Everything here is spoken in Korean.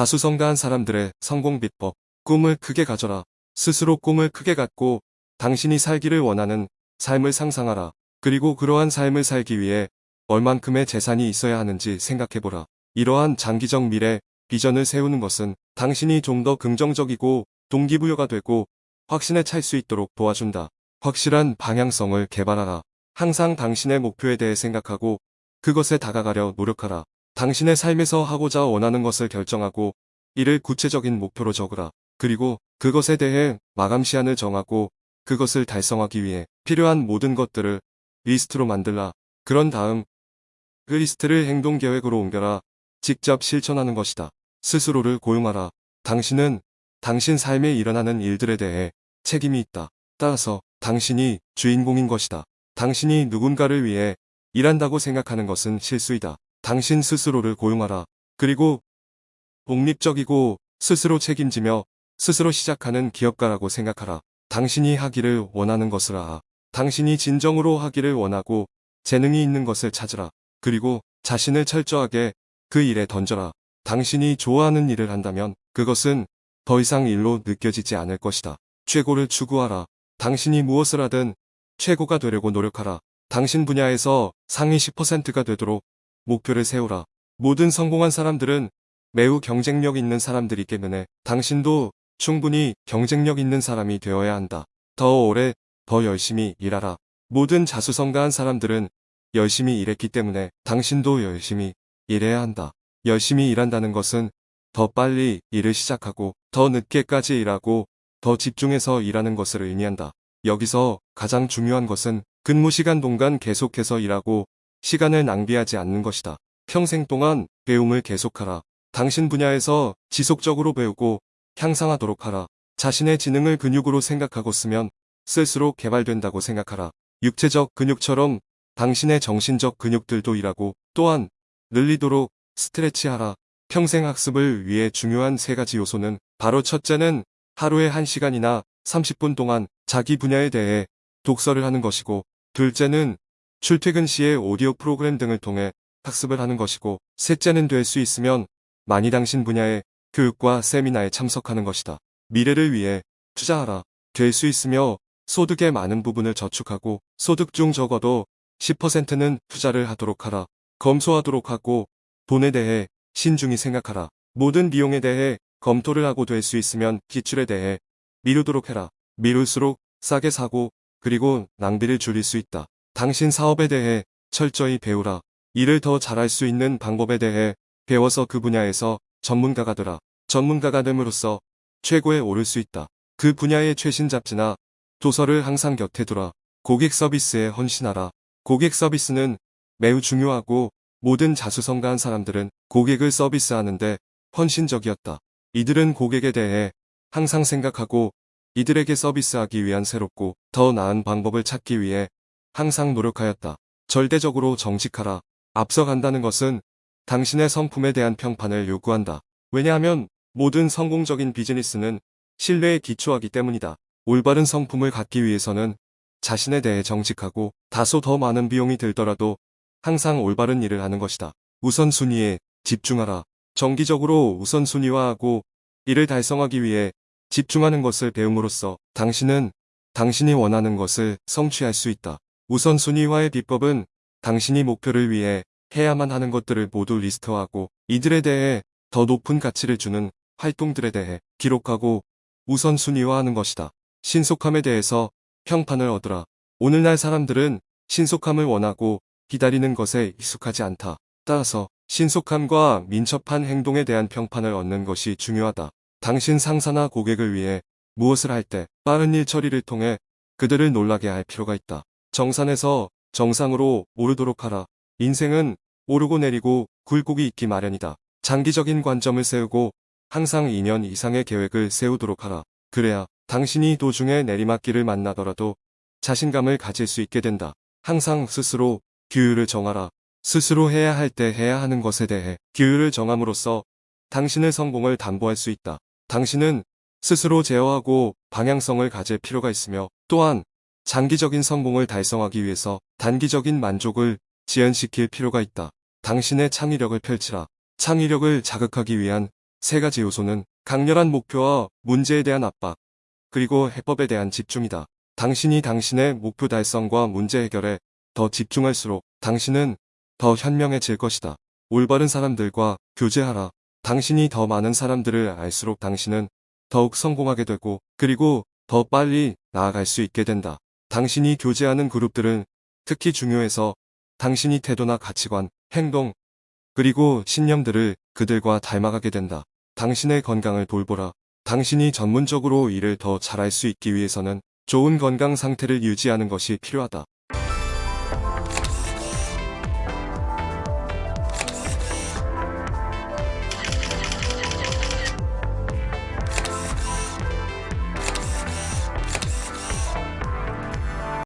자수성가한 사람들의 성공 비법. 꿈을 크게 가져라. 스스로 꿈을 크게 갖고 당신이 살기를 원하는 삶을 상상하라. 그리고 그러한 삶을 살기 위해 얼만큼의 재산이 있어야 하는지 생각해보라. 이러한 장기적 미래 비전을 세우는 것은 당신이 좀 더 긍정적이고 동기부여가 되고 확신에 찰 수 있도록 도와준다. 확실한 방향성을 개발하라. 항상 당신의 목표에 대해 생각하고 그것에 다가가려 노력하라. 당신의 삶에서 하고자 원하는 것을 결정하고 이를 구체적인 목표로 적으라. 그리고 그것에 대해 마감 시한을 정하고 그것을 달성하기 위해 필요한 모든 것들을 리스트로 만들라. 그런 다음 그 리스트를 행동 계획으로 옮겨라. 직접 실천하는 것이다. 스스로를 고용하라. 당신은 당신 삶에 일어나는 일들에 대해 책임이 있다. 따라서 당신이 주인공인 것이다. 당신이 누군가를 위해 일한다고 생각하는 것은 실수이다. 당신 스스로를 고용하라. 그리고 독립적이고 스스로 책임지며 스스로 시작하는 기업가라고 생각하라. 당신이 하기를 원하는 것을 아. 당신이 진정으로 하기를 원하고 재능이 있는 것을 찾으라. 그리고 자신을 철저하게 그 일에 던져라. 당신이 좋아하는 일을 한다면 그것은 더 이상 일로 느껴지지 않을 것이다. 최고를 추구하라. 당신이 무엇을 하든 최고가 되려고 노력하라. 당신 분야에서 상위 10%가 되도록 목표를 세우라. 모든 성공한 사람들은 매우 경쟁력 있는 사람들이기 때문에 당신도 충분히 경쟁력 있는 사람이 되어야 한다. 더 오래, 더 열심히 일하라. 모든 자수성가한 사람들은 열심히 일했기 때문에 당신도 열심히 일해야 한다. 열심히 일한다는 것은 더 빨리 일을 시작하고 더 늦게까지 일하고 더 집중해서 일하는 것을 의미한다. 여기서 가장 중요한 것은 근무 시간 동안 계속해서 일하고 시간을 낭비하지 않는 것이다. 평생 동안 배움을 계속하라. 당신 분야에서 지속적으로 배우고 향상하도록 하라. 자신의 지능을 근육으로 생각하고 쓰면 쓸수록 개발된다고 생각하라. 육체적 근육처럼 당신의 정신적 근육들도 일하고 또한 늘리도록 스트레치하라. 평생 학습을 위해 중요한 세 가지 요소는 바로 첫째는 하루에 1시간이나 30분 동안 자기 분야에 대해 독서를 하는 것이고 둘째는 출퇴근 시에 오디오 프로그램 등을 통해 학습을 하는 것이고 셋째는 될 수 있으면 많이 당신 분야의 교육과 세미나에 참석하는 것이다. 미래를 위해 투자하라. 될 수 있으며 소득의 많은 부분을 저축하고 소득 중 적어도 10%는 투자를 하도록 하라. 검소하도록 하고 돈에 대해 신중히 생각하라. 모든 비용에 대해 검토를 하고 될 수 있으면 기출에 대해 미루도록 해라. 미룰수록 싸게 사고 그리고 낭비를 줄일 수 있다. 당신 사업에 대해 철저히 배우라. 일을 더 잘할 수 있는 방법에 대해 배워서 그 분야에서 전문가가 되라. 전문가가 됨으로써 최고에 오를 수 있다. 그 분야의 최신 잡지나 도서를 항상 곁에 두라. 고객 서비스에 헌신하라. 고객 서비스는 매우 중요하고 모든 자수성가한 사람들은 고객을 서비스하는데 헌신적이었다. 이들은 고객에 대해 항상 생각하고 이들에게 서비스하기 위한 새롭고 더 나은 방법을 찾기 위해 항상 노력하였다. 절대적으로 정직하라. 앞서간다는 것은 당신의 성품에 대한 평판을 요구한다. 왜냐하면 모든 성공적인 비즈니스는 신뢰에 기초하기 때문이다. 올바른 성품을 갖기 위해서는 자신에 대해 정직하고 다소 더 많은 비용이 들더라도 항상 올바른 일을 하는 것이다. 우선순위에 집중하라. 정기적으로 우선순위화하고 이를 달성하기 위해 집중하는 것을 배움으로써 당신은 당신이 원하는 것을 성취할 수 있다. 우선순위화의 비법은 당신이 목표를 위해 해야만 하는 것들을 모두 리스트하고 이들에 대해 더 높은 가치를 주는 활동들에 대해 기록하고 우선순위화하는 것이다. 신속함에 대해서 평판을 얻으라. 오늘날 사람들은 신속함을 원하고 기다리는 것에 익숙하지 않다. 따라서 신속함과 민첩한 행동에 대한 평판을 얻는 것이 중요하다. 당신 상사나 고객을 위해 무엇을 할 때 빠른 일 처리를 통해 그들을 놀라게 할 필요가 있다. 정산에서 정상으로 오르도록 하라. 인생은 오르고 내리고 굴곡이 있기 마련이다. 장기적인 관점을 세우고 항상 2년 이상의 계획을 세우도록 하라. 그래야 당신이 도중에 내리막길을 만나더라도 자신감을 가질 수 있게 된다. 항상 스스로 규율을 정하라. 스스로 해야 할 때 해야 하는 것에 대해 규율을 정함으로써 당신의 성공을 담보할 수 있다. 당신은 스스로 제어하고 방향성을 가질 필요가 있으며 또한 장기적인 성공을 달성하기 위해서 단기적인 만족을 지연시킬 필요가 있다. 당신의 창의력을 펼치라. 창의력을 자극하기 위한 세 가지 요소는 강렬한 목표와 문제에 대한 압박, 그리고 해법에 대한 집중이다. 당신이 당신의 목표 달성과 문제 해결에 더 집중할수록 당신은 더 현명해질 것이다. 올바른 사람들과 교제하라. 당신이 더 많은 사람들을 알수록 당신은 더욱 성공하게 되고 그리고 더 빨리 나아갈 수 있게 된다. 당신이 교제하는 그룹들은 특히 중요해서 당신이 태도나 가치관, 행동, 그리고 신념들을 그들과 닮아가게 된다. 당신의 건강을 돌보라. 당신이 전문적으로 일을 더 잘할 수 있기 위해서는 좋은 건강 상태를 유지하는 것이 필요하다.